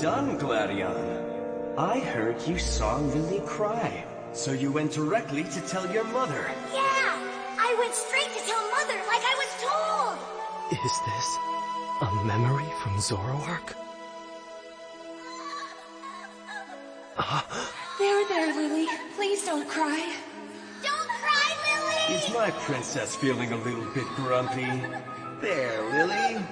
done, Gladion. I heard you saw Lillie cry, so you went directly to tell your mother. Yeah! I went straight to tell Mother like I was told! Is this a memory from Zoroark? Ah. There, there, Lillie. Please don't cry. Don't cry, Lillie! Is my princess feeling a little bit grumpy? There, Lillie.